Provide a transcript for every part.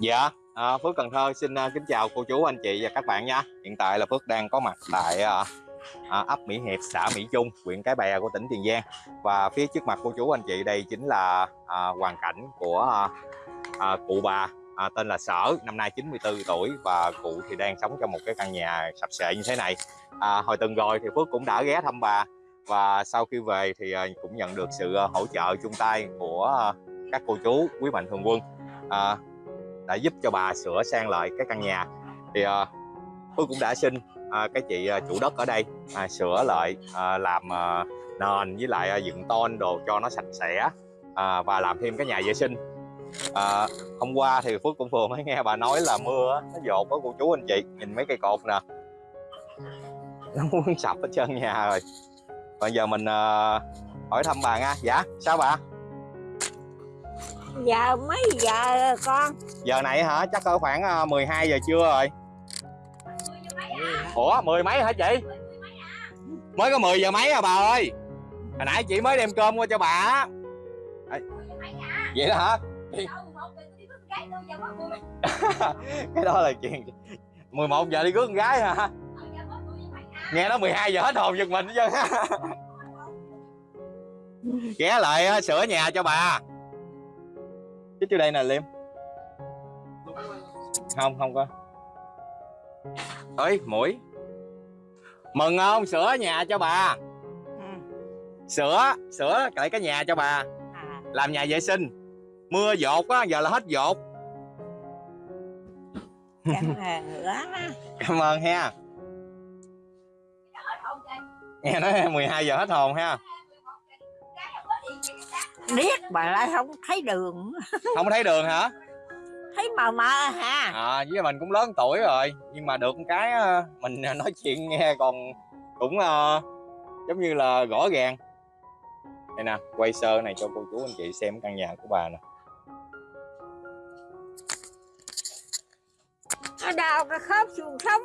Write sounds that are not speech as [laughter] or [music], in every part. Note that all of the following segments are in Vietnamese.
Dạ, à, Phước Cần Thơ xin uh, kính chào cô chú, anh chị và các bạn nha. Hiện tại là Phước đang có mặt tại uh, uh, ấp Mỹ Hiệp, xã Mỹ Trung, huyện Cái Bè của tỉnh Tiền Giang. Và phía trước mặt cô chú, anh chị đây chính là uh, hoàn cảnh của uh, uh, cụ bà uh, tên là Sở, năm nay 94 tuổi và cụ thì đang sống trong một cái căn nhà sập sệ như thế này. Uh, hồi tuần rồi thì Phước cũng đã ghé thăm bà và sau khi về thì uh, cũng nhận được sự uh, hỗ trợ chung tay của uh, các cô chú quý mạnh thường quân. Uh, đã giúp cho bà sửa sang lại cái căn nhà. Thì ờ, à, Phước cũng đã xin à, cái chị à, chủ đất ở đây à, sửa lại à, làm à, nền với lại à, dựng tôn đồ cho nó sạch sẽ à, và làm thêm cái nhà vệ sinh. À, hôm qua thì Phước cũng vừa mới nghe bà nói là mưa nó dột có cô chú anh chị nhìn mấy cây cột nè. Nó muốn sập hết trơn nhà rồi. Bây giờ mình à, hỏi thăm bà nha. Dạ sao bà? Giờ mấy giờ con? Giờ này hả? Chắc cỡ khoảng 12 giờ trưa rồi. Ủa mười mấy hả chị? Mới có 10 giờ mấy à bà ơi? Hồi nãy chị mới đem cơm qua cho bà vậy đó hả? [laughs] Cái đó là chuyện 11 giờ đi cưới con gái hả? Nghe nó 12 giờ hết hồn giật mình chứ [laughs] ghé lại sửa nhà cho bà chứ trước đây nè liêm. Không không có. Ơi mũi. Mừng không? Sửa nhà cho bà. Ừ. sửa sửa lại cái nhà cho bà. À, làm nhà vệ sinh. Mưa dột á giờ là hết dột. Cảm ơn nữa cảm ơn ha. Nghe nói 12 giờ hết hồn ha biết bà lại không thấy đường. Không thấy đường hả? Thấy mờ mờ ha à với mình cũng lớn tuổi rồi nhưng mà được cái ờ, mình nói chuyện nghe còn cũng uh, giống như là rõ ràng. Đây nè quay sơ này cho cô chú anh chị xem căn nhà của bà nè. Đau cái khớp xương sống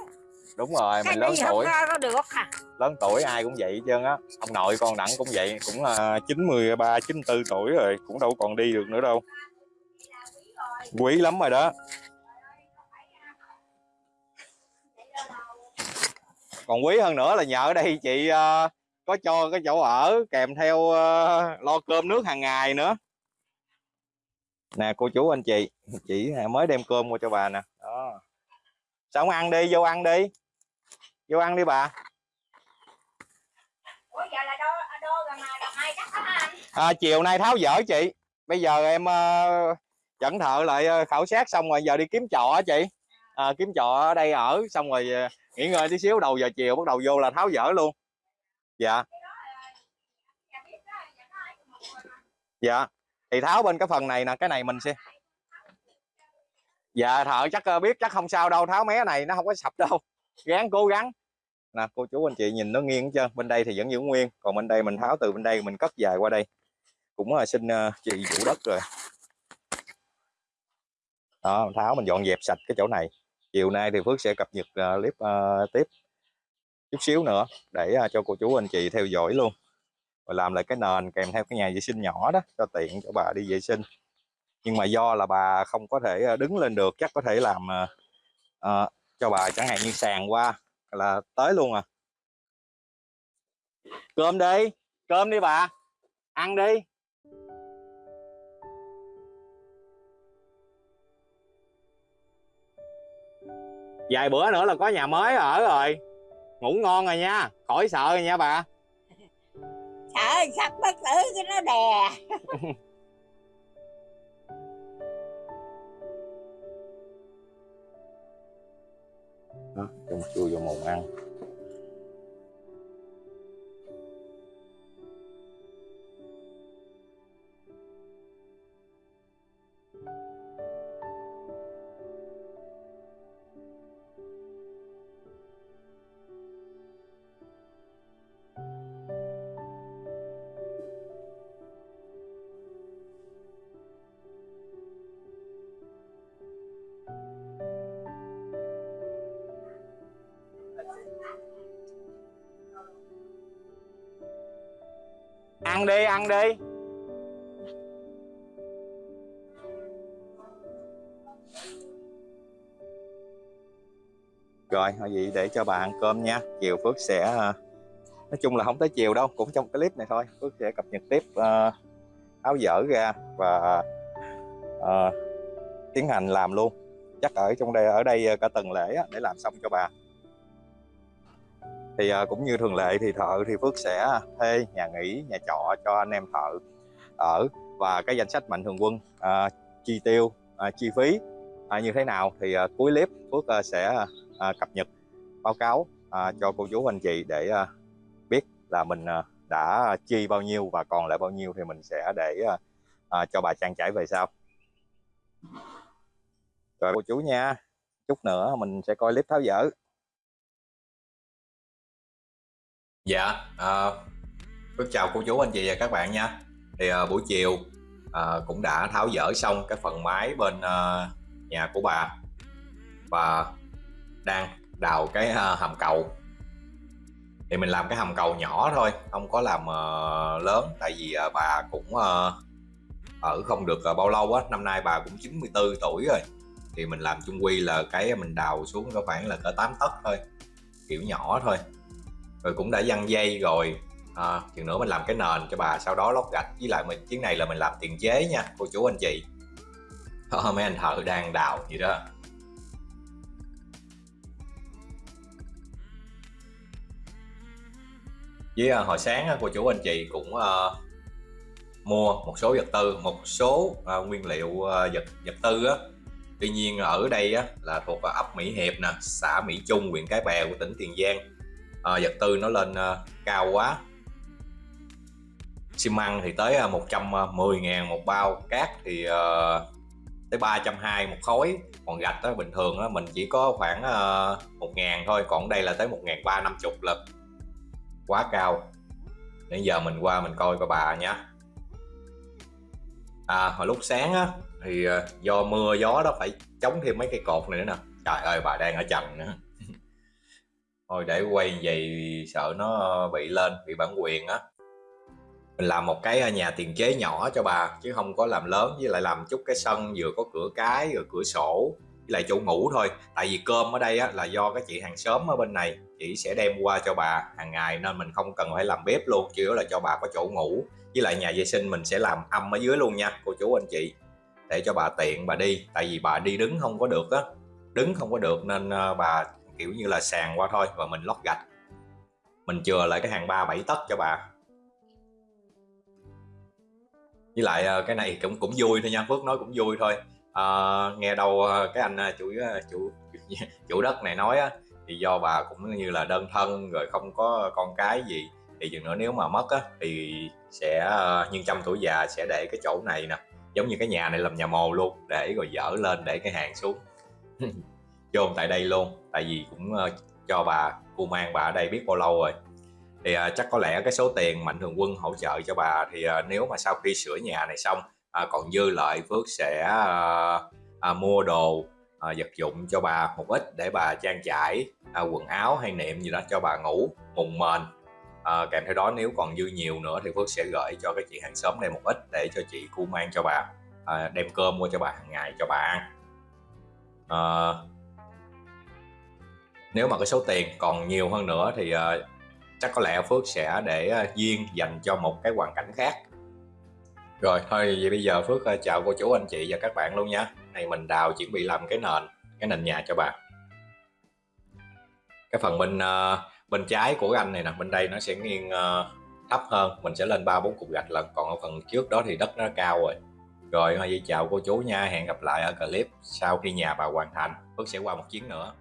đúng rồi cái mình lớn tuổi. có được à lớn tuổi ai cũng vậy hết trơn á. Ông nội con đặng cũng vậy cũng là chín mươi ba chín tư tuổi rồi cũng đâu còn đi được nữa đâu. Quý lắm rồi đó. Còn quý hơn nữa là nhờ ở đây chị uh, có cho cái chỗ ở kèm theo uh, lo cơm nước hàng ngày nữa. Nè cô chú anh chị chị mới đem cơm qua cho bà nè. Đó. Sao không ăn đi vô ăn đi vô ăn đi bà. À, chiều nay tháo dỡ chị. Bây giờ em uh, dẫn thợ lại uh, khảo sát xong rồi giờ đi kiếm trọ chị. À, kiếm trọ ở đây ở xong rồi uh, nghỉ ngơi tí xíu đầu giờ chiều bắt đầu vô là tháo dỡ luôn. Dạ. Dạ. Thì tháo bên cái phần này nè cái này mình sẽ dạ thợ chắc biết chắc không sao đâu tháo mé này nó không có sập đâu ráng cố gắng. Nè cô chú anh chị nhìn nó nghiêng chưa bên đây thì vẫn giữ nguyên còn bên đây mình tháo từ bên đây mình cất dài qua đây. Cũng là xin uh, chị chủ đất rồi. Đó mình tháo mình dọn dẹp sạch cái chỗ này. Chiều nay thì Phước sẽ cập nhật uh, clip uh, tiếp chút xíu nữa để uh, cho cô chú anh chị theo dõi luôn. Và làm lại cái nền kèm theo cái nhà vệ sinh nhỏ đó cho tiện cho bà đi vệ sinh. Nhưng mà do là bà không có thể đứng lên được chắc có thể làm uh, uh, cho bà chẳng hạn như sàn qua là tới luôn à. Cơm đi cơm đi bà ăn đi. Vài bữa nữa là có nhà mới ở rồi. Ngủ ngon rồi nha khỏi sợ rồi nha bà. Sợ sắp bất tử cái nó đè [laughs] đó cho một chua vô mồm ăn. ăn đi ăn đi. Rồi thôi vậy để cho bà ăn cơm nha. Chiều phước sẽ ờ, nói chung là không tới chiều đâu cũng trong cái clip này thôi. Phước sẽ cập nhật tiếp ờ, uh, áo dở ra và uh, tiến hành làm luôn. Chắc ở trong đây ở đây cả tuần lễ để làm xong cho bà thì à, cũng như thường lệ thì thợ thì Phước sẽ thuê nhà nghỉ nhà trọ cho anh em thợ ở và cái danh sách mạnh thường quân à, chi tiêu à, chi phí à, như thế nào thì à, cuối clip Phước à, sẽ à, cập nhật báo cáo à, cho cô chú anh chị để à, biết là mình à, đã chi bao nhiêu và còn lại bao nhiêu thì mình sẽ để à, à, cho bà trang trải về sau. Rồi cô chú nha chút nữa mình sẽ coi clip tháo dỡ. Dạ à, chào cô chú anh chị và các bạn nha. Thì à, buổi chiều à, cũng đã tháo dỡ xong cái phần mái bên à, nhà của bà và đang đào cái à, hầm cầu. Thì mình làm cái hầm cầu nhỏ thôi không có làm à, lớn tại vì à, bà cũng à, ở không được à, bao lâu á năm nay bà cũng 94 tuổi rồi. Thì mình làm chung quy là cái mình đào xuống có khoảng là cỡ 8 tấc thôi kiểu nhỏ thôi rồi cũng đã văng dây rồi. À, chừng nữa mình làm cái nền cho bà sau đó lót gạch. Với lại mình chuyến này là mình làm tiền chế nha cô chú anh chị. À, mấy anh thợ đang đào gì đó. Với à, hồi sáng à, cô chú anh chị cũng à, mua một số vật tư một số à, nguyên liệu à, vật vật tư á. Tuy nhiên ở đây á, là thuộc vào ấp Mỹ Hiệp nè xã Mỹ Trung huyện Cái Bè của tỉnh Tiền Giang à, vật tư nó lên à, cao quá. Xi măng thì tới ờ, à, 110 ngàn một bao cát thì à, tới 320 một khối. Còn gạch đó, bình thường đó, mình chỉ có khoảng à, 1 ngàn thôi còn đây là tới 1 ngàn 350 lần quá cao. Nãy giờ mình qua mình coi coi bà nha à hồi lúc sáng á thì do mưa gió đó phải chống thêm mấy cây cột này nữa nè. Trời ơi bà đang ở trần nữa thôi để quay vậy sợ nó ờ, bị lên bị bản quyền á. Mình làm một cái ờ, nhà tiền chế nhỏ cho bà chứ không có làm lớn với lại làm chút cái sân vừa có cửa cái rồi cửa sổ với lại chỗ ngủ thôi. Tại vì cơm ở đây á, là do cái chị hàng xóm ở bên này chị sẽ đem qua cho bà hàng ngày nên mình không cần phải làm bếp luôn chỉ là cho bà có chỗ ngủ. Với lại nhà vệ sinh mình sẽ làm âm ở dưới luôn nha cô chú anh chị. Để cho bà tiện bà đi tại vì bà đi đứng không có được á. Đứng không có được nên ờ, bà kiểu như là sàn qua thôi và mình lót gạch. Mình chừa lại cái hàng ba bảy tấc cho bà. Với lại ờ, cái này cũng cũng vui thôi nha Phước nói cũng vui thôi. À, nghe đâu ờ, cái anh chủ chủ [laughs] chủ đất này nói á thì do bà cũng như là đơn thân rồi không có con cái gì thì chừng nữa nếu mà mất á thì sẽ nhân trăm tuổi già sẽ để cái chỗ này nè. Giống như cái nhà này làm nhà mồ luôn để rồi dở lên để cái hàng xuống. [laughs] Chôn tại đây luôn tại vì cũng ờ, cho bà, cô mang bà ở đây biết bao lâu rồi. Thì ờ, chắc có lẽ cái số tiền mạnh thường quân hỗ trợ cho bà thì ờ, nếu mà sau khi sửa nhà này xong còn dư lợi Phước sẽ mua đồ vật dụng cho bà một ít để bà trang trải quần áo hay niệm gì đó cho bà ngủ mùng mền kèm theo đó nếu còn dư nhiều nữa thì Phước sẽ gửi cho cái chị hàng xóm này một ít để cho chị cu mang cho bà. Đem cơm qua cho bà hàng ngày cho bà ăn nếu mà cái số tiền còn nhiều hơn nữa thì uh, chắc có lẽ Phước sẽ để uh, duyên dành cho một cái hoàn cảnh khác. Rồi thôi vậy bây giờ Phước uh, chào cô chú anh chị và các bạn luôn nha. Này mình đào chuẩn bị làm cái nền cái nền nhà cho bà. Cái phần bên uh, bên trái của anh này nè bên đây nó sẽ nghiêng uh, thấp hơn mình sẽ lên ba bốn cục gạch lần còn ở phần trước đó thì đất nó cao rồi. Rồi thôi vậy chào cô chú nha hẹn gặp lại ở clip sau khi nhà bà hoàn thành. Phước sẽ qua một chuyến nữa.